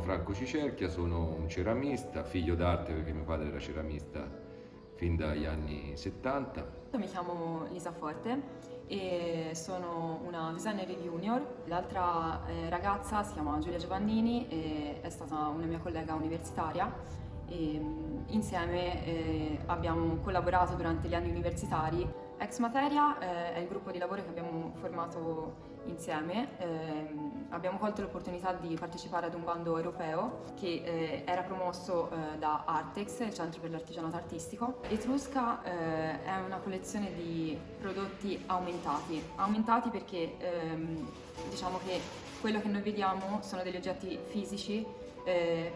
Franco Cicerchia, sono un ceramista, figlio d'arte perché mio padre era ceramista fin dagli anni 70. Mi chiamo Lisa Forte e sono una designer junior. L'altra eh, ragazza si chiama Giulia Giovannini e è stata una mia collega universitaria e mm, insieme eh, abbiamo collaborato durante gli anni universitari. Ex Materia eh, è il gruppo di lavoro che abbiamo formato insieme. Eh, abbiamo colto l'opportunità di partecipare ad un bando europeo che eh, era promosso da Artex, il Centro per l'Artigianato Artistico. Etrusca è una collezione di prodotti aumentati, aumentati perché ehm, diciamo che quello che noi vediamo sono degli oggetti fisici,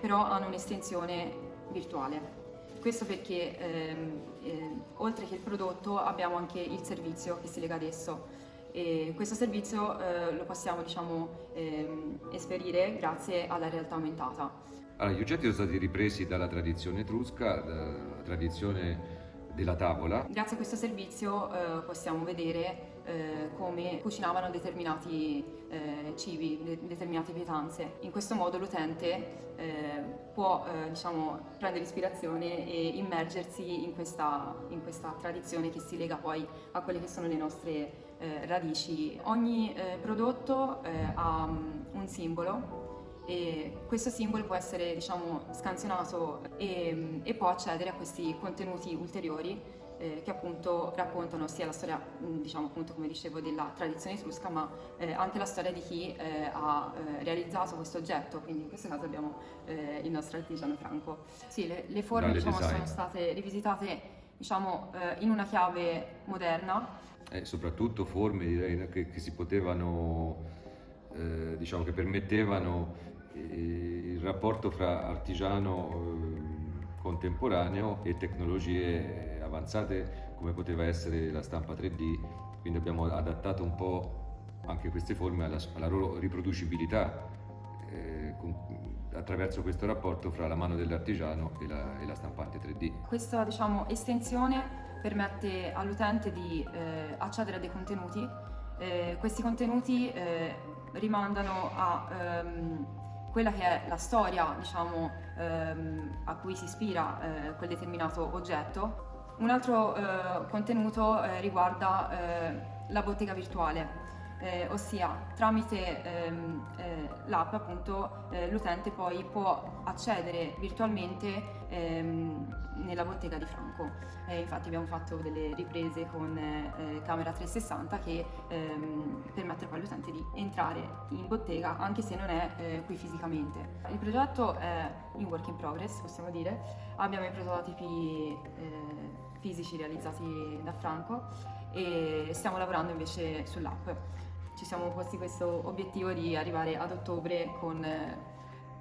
però hanno un'estensione virtuale. Questo perché ehm, eh, oltre che il prodotto abbiamo anche il servizio che si lega ad esso. E questo servizio eh, lo possiamo diciamo, ehm, esperire grazie alla realtà aumentata. Allora, gli oggetti sono stati ripresi dalla tradizione etrusca, dalla tradizione della tavola. Grazie a questo servizio eh, possiamo vedere eh, come cucinavano determinati eh, cibi, de determinate pietanze. In questo modo l'utente eh, può eh, diciamo, prendere ispirazione e immergersi in questa, in questa, tradizione che si lega poi a quelle che sono le nostre radici. Ogni prodotto ha um, un simbolo e questo simbolo può essere diciamo, scansionato e, e può accedere a questi contenuti ulteriori eh, che appunto raccontano sia la storia, diciamo appunto come dicevo, della tradizione etrusca, ma eh, anche la storia di chi eh, ha eh, realizzato questo oggetto, quindi in questo caso abbiamo eh, il nostro artigiano Franco. Sì, le, le forme diciamo, sono state rivisitate diciamo, eh, in una chiave moderna. E soprattutto forme direi, che, che si potevano, diciamo che permettevano il rapporto fra artigiano eh, contemporaneo e tecnologie avanzate come poteva essere la stampa 3D, quindi abbiamo adattato un po' anche queste forme alla, alla loro riproducibilità eh, con, attraverso questo rapporto fra la mano dell'artigiano e la, e la stampante 3D. Questa diciamo, estensione permette all'utente di eh, accedere a dei contenuti, eh, questi contenuti eh, rimandano a ehm, quella che è la storia diciamo, ehm, a cui si ispira eh, quel determinato oggetto. Un altro eh, contenuto eh, riguarda eh, la bottega virtuale eh, ossia tramite ehm, eh, l'app appunto eh, l'utente poi può accedere virtualmente ehm, nella bottega di Franco. infatti abbiamo fatto delle riprese con eh, camera 360 che ehm, permettono poi all'utente di entrare in bottega anche se non è eh, qui fisicamente. Il progetto è in work in progress possiamo dire, abbiamo i prototipi eh, fisici realizzati da Franco e stiamo lavorando invece sull'app ci siamo posti questo obiettivo di arrivare ad ottobre con,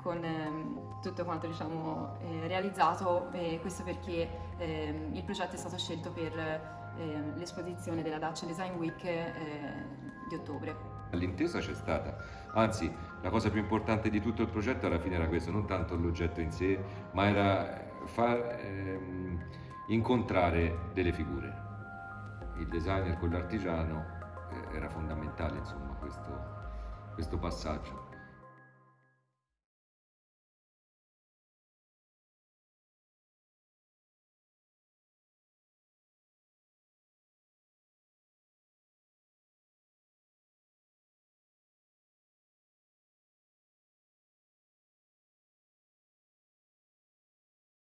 con ehm, tutto quanto diciamo, eh, realizzato e questo perché eh, il progetto è stato scelto per eh, l'esposizione della Dacia Design Week eh, di ottobre. L'intesa c'è stata, anzi la cosa più importante di tutto il progetto alla fine era questo, non tanto l'oggetto in sé, ma era far ehm, incontrare delle figure, il designer con l'artigiano era fondamentale insomma, questo, questo passaggio.